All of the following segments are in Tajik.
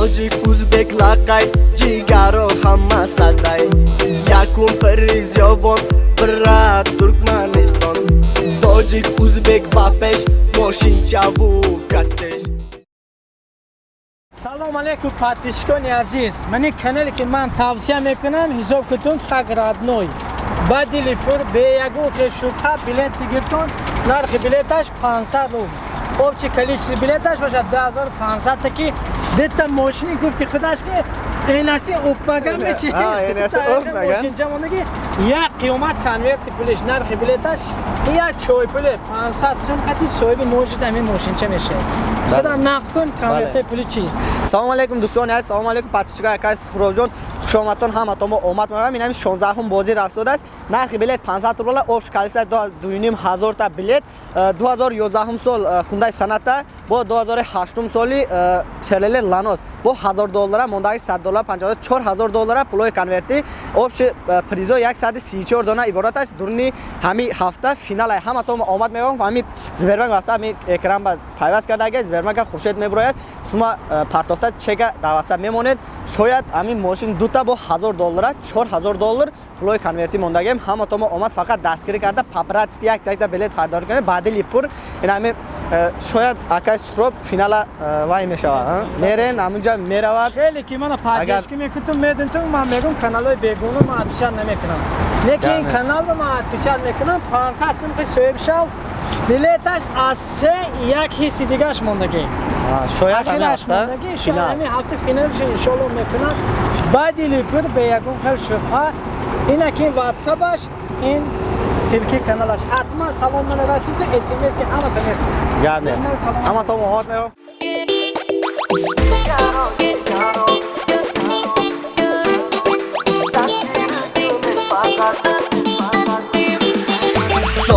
тоҷик узбек лақай ҷигаро ҳама садай якум приз ёвон бира туркманистон. Тоҷик узбек ба пеш мошинчаву катеш. Салом алейкум подписчикони азиз. Мани канале ки ман тавсия мекунам ҳисоб кутун хак радной. Ба дили пур беягуке шубҳа билети гиртон нархи билеташ 500 рубл обчи количество билеташ бошад 2500 таки дета мошини гуфти худаш ки энаси опмага мечимошинчамонаги як қиёмат конверти пулиш нархи билеташ як чой пуле 500 сум қати соҳиби можид ҳамин мошинча мешавад? Худа нақд кун конверти пули чист? Салому алейкум дӯстони аз салому алейкум подписчикои акаси суфровҷон хушомадтон ҳаматонмо омад меоям ин ҳами 16ум бозӣ рафтодааст нархи билет 500 рубла обш калиса 2 ҳазорта билет. 2011 сол хундаи санатта бо 2008 соли шерлеле ланос. Бо 1000 доллара мондаги 100 доллар 50 4000 доллара пулои конверти. Обши призо 134 дона ибораташ. Дурни ҳами ҳафта финал ҳаматонмо омад меоям ҳами збербанк васа ҳами экран ба пайваст карда. Агар збербанка хуршед меброяд сума партофта чека дар ватсап мемонед. Шояд ҳамин мошин дута бо 1000 доллара 4000 доллар пулои конверти мондагем. Ҳаматонмо омад фақат дастгирӣ карда. Папратски як такта билет харидорӣ кунед баъди липур ин ҳами шояд акай сухроб финала вай мешавад мерен ҳамунҷа меравад. Хеле ки мана падешки мекутум медонтум ман мегум каналҳои бегуна ман отпечат намекунам лекин ин каналро ман отпечат мекунам 500 сумқи соҳибшав билеташ аз се як ҳисси дигаш мондагӣ шояд ҳамин ҳафта финалш иншоалло мекунад баъди липур бе ягон хел шубҳа инаки ватсапаш ин силки каналаш ҳатман салом мана расиду смс ки ҳамата мекунад ҳаматон омод меём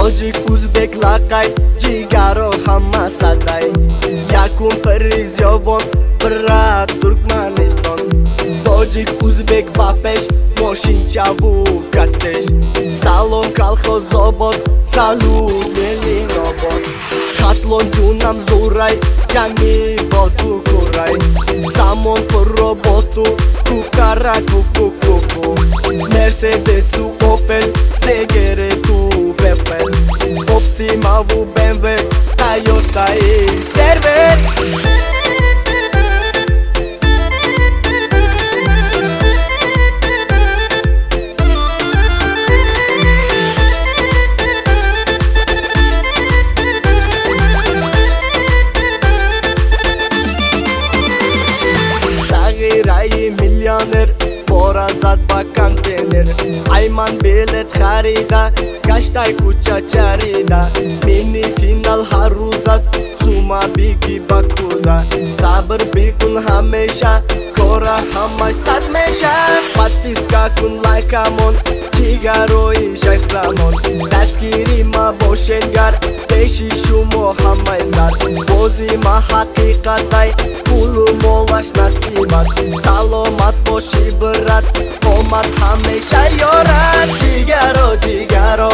tojik o'zbek laqay jigaro hamma saday yakun piriz yovon birra turkmaniston tojik o'zbek bapesh moshinchavu kattesh salom kolxoz obod salud leninobod хатлон ҷунам зурай ҷанги боту курай замон пурро боту кукара кукукуку мерседесу опел сегерету Mavu BMW Toyota'yı server. Sağırayı milyoner сервер зад ба контейнер. Айман билет харида гаштай куча чарида. Мини финал ҳар рӯз аст сума биги ба куза сабр бикун ҳамеша кора ҳамаш сад меша. Подписка кун лайкамон ҷигарои шахзамон. Дастгири ма бошенгар пеши шумо ҳамаи сар бози ма ҳақиқатай пулу молаш насибат саломат боши брат омад ҳамеша ёрад. Ҷигаро ҷигаро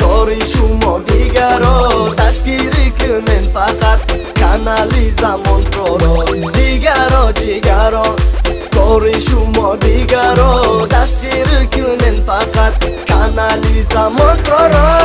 кори шумо дигаро. Дастгирӣ кунен фақат канали замонпроро ҷигаро ҷигаро кори шумо дигаро. Дастгирӣ кунен фақат канали замонпроро